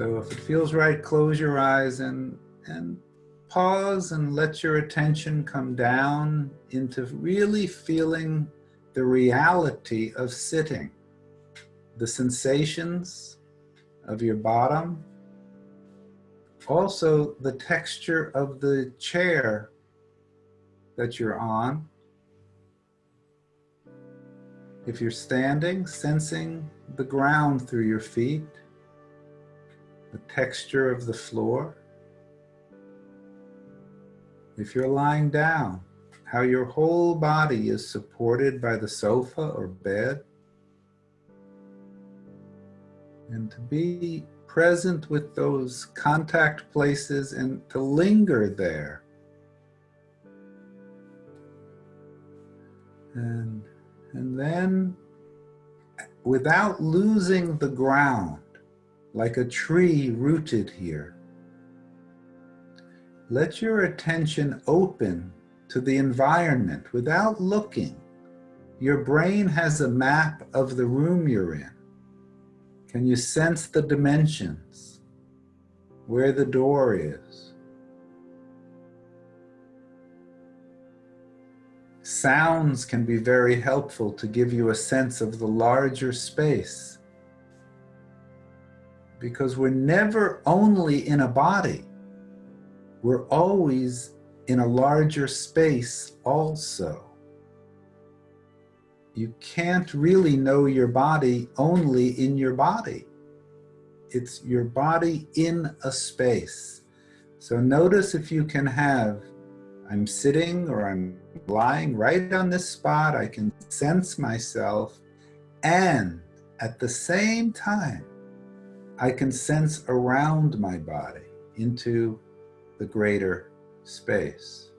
So if it feels right, close your eyes and, and pause and let your attention come down into really feeling the reality of sitting, the sensations of your bottom, also the texture of the chair that you're on. If you're standing, sensing the ground through your feet, the texture of the floor. If you're lying down, how your whole body is supported by the sofa or bed. And to be present with those contact places and to linger there. And, and then without losing the ground, like a tree rooted here, let your attention open to the environment without looking. Your brain has a map of the room you're in. Can you sense the dimensions? Where the door is? Sounds can be very helpful to give you a sense of the larger space. Because we're never only in a body. We're always in a larger space also. You can't really know your body only in your body. It's your body in a space. So notice if you can have, I'm sitting or I'm lying right on this spot, I can sense myself, and at the same time, I can sense around my body into the greater space.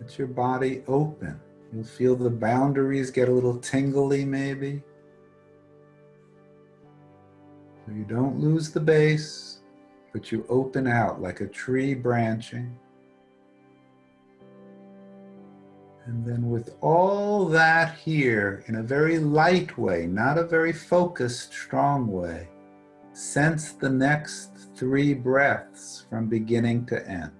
Let your body open. You'll feel the boundaries get a little tingly maybe. So you don't lose the base, but you open out like a tree branching. And then with all that here in a very light way, not a very focused, strong way, sense the next three breaths from beginning to end.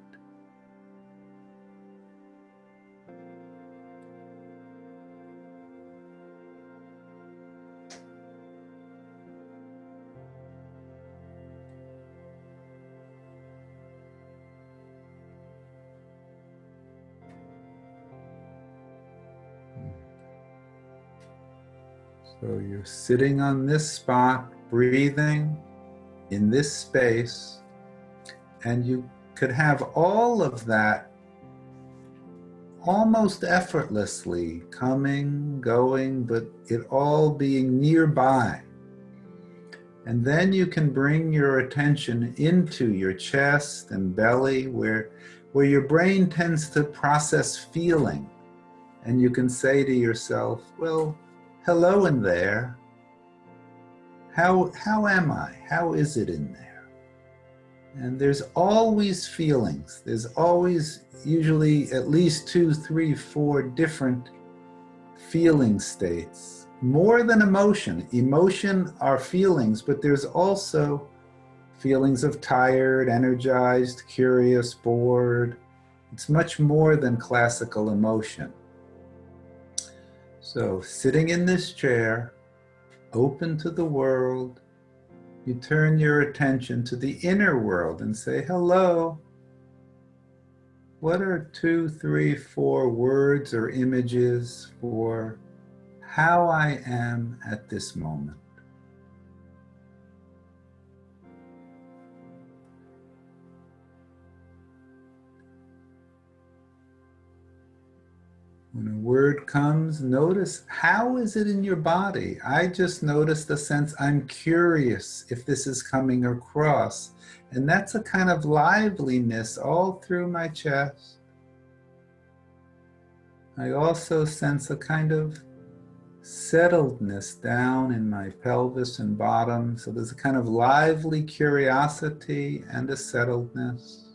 So you're sitting on this spot, breathing, in this space and you could have all of that almost effortlessly coming, going, but it all being nearby. And then you can bring your attention into your chest and belly where, where your brain tends to process feeling. And you can say to yourself, well, hello in there. How, how am I? How is it in there? And there's always feelings. There's always usually at least two, three, four different feeling states. More than emotion. Emotion are feelings, but there's also feelings of tired, energized, curious, bored. It's much more than classical emotion. So sitting in this chair, open to the world, you turn your attention to the inner world and say, hello. What are two, three, four words or images for how I am at this moment? When a word comes, notice how is it in your body? I just notice the sense I'm curious if this is coming across. And that's a kind of liveliness all through my chest. I also sense a kind of settledness down in my pelvis and bottom. So there's a kind of lively curiosity and a settledness.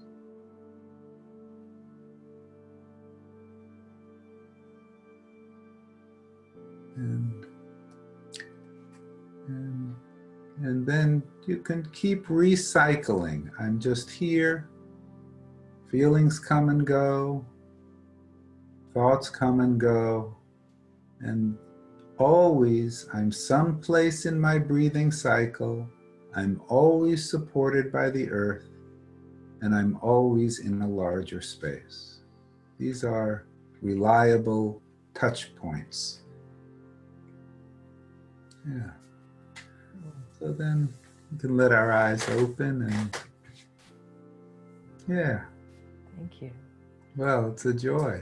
And, and And then you can keep recycling. I'm just here. Feelings come and go. Thoughts come and go. And always, I'm someplace in my breathing cycle. I'm always supported by the earth. And I'm always in a larger space. These are reliable touch points. Yeah. So then we can let our eyes open and yeah, Thank you. well, it's a joy.